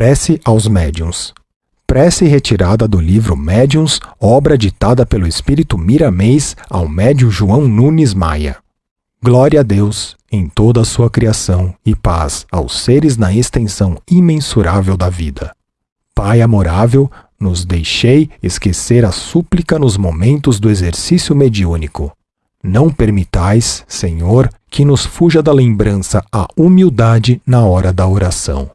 Prece aos Médiuns. Prece retirada do livro Médiuns, obra ditada pelo espírito Miramês ao médium João Nunes Maia. Glória a Deus em toda a sua criação e paz aos seres na extensão imensurável da vida. Pai amorável, nos deixei esquecer a súplica nos momentos do exercício mediúnico. Não permitais, Senhor, que nos fuja da lembrança a humildade na hora da oração.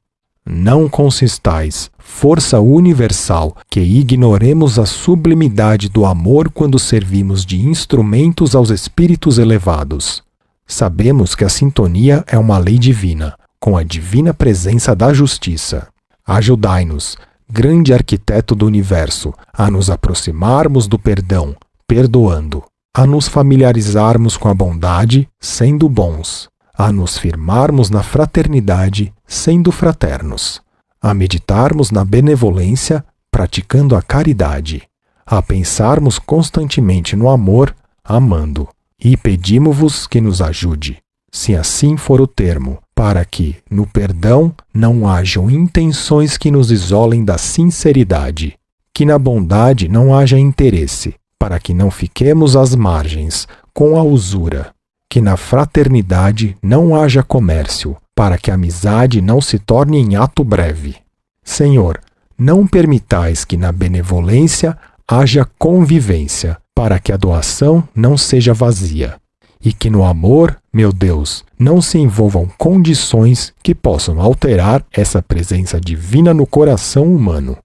Não consistais, força universal, que ignoremos a sublimidade do amor quando servimos de instrumentos aos espíritos elevados. Sabemos que a sintonia é uma lei divina, com a divina presença da justiça. Ajudai-nos, grande arquiteto do universo, a nos aproximarmos do perdão, perdoando, a nos familiarizarmos com a bondade, sendo bons, a nos firmarmos na fraternidade, sendo fraternos, a meditarmos na benevolência, praticando a caridade, a pensarmos constantemente no amor, amando, e pedimo-vos que nos ajude, se assim for o termo, para que, no perdão, não hajam intenções que nos isolem da sinceridade, que na bondade não haja interesse, para que não fiquemos às margens, com a usura, que na fraternidade não haja comércio, para que a amizade não se torne em ato breve. Senhor, não permitais que na benevolência haja convivência, para que a doação não seja vazia, e que no amor, meu Deus, não se envolvam condições que possam alterar essa presença divina no coração humano.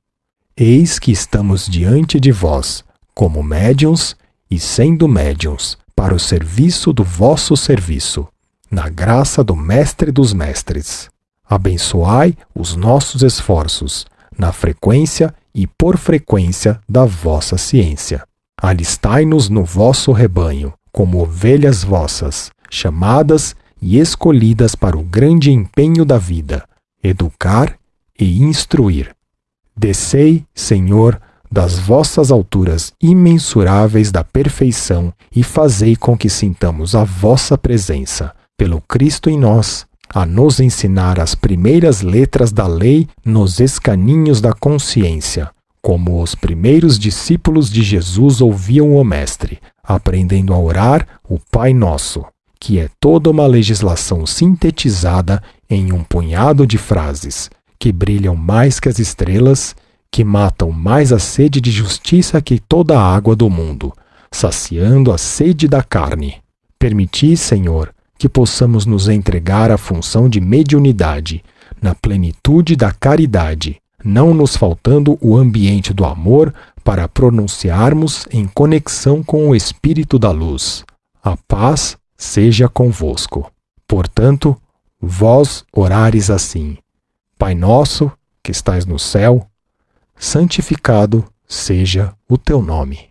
Eis que estamos diante de vós, como médiuns e sendo médiuns, para o serviço do vosso serviço, na graça do Mestre dos Mestres. Abençoai os nossos esforços, na frequência e por frequência da vossa ciência. Alistai-nos no vosso rebanho, como ovelhas vossas, chamadas e escolhidas para o grande empenho da vida, educar e instruir. Descei, Senhor, das vossas alturas imensuráveis da perfeição e fazei com que sintamos a vossa presença, pelo Cristo em nós, a nos ensinar as primeiras letras da lei nos escaninhos da consciência, como os primeiros discípulos de Jesus ouviam o Mestre, aprendendo a orar o Pai Nosso, que é toda uma legislação sintetizada em um punhado de frases que brilham mais que as estrelas que matam mais a sede de justiça que toda a água do mundo, saciando a sede da carne. Permiti, Senhor, que possamos nos entregar à função de mediunidade, na plenitude da caridade, não nos faltando o ambiente do amor para pronunciarmos em conexão com o Espírito da Luz. A paz seja convosco. Portanto, vós orares assim: Pai nosso, que estais no céu, santificado seja o teu nome.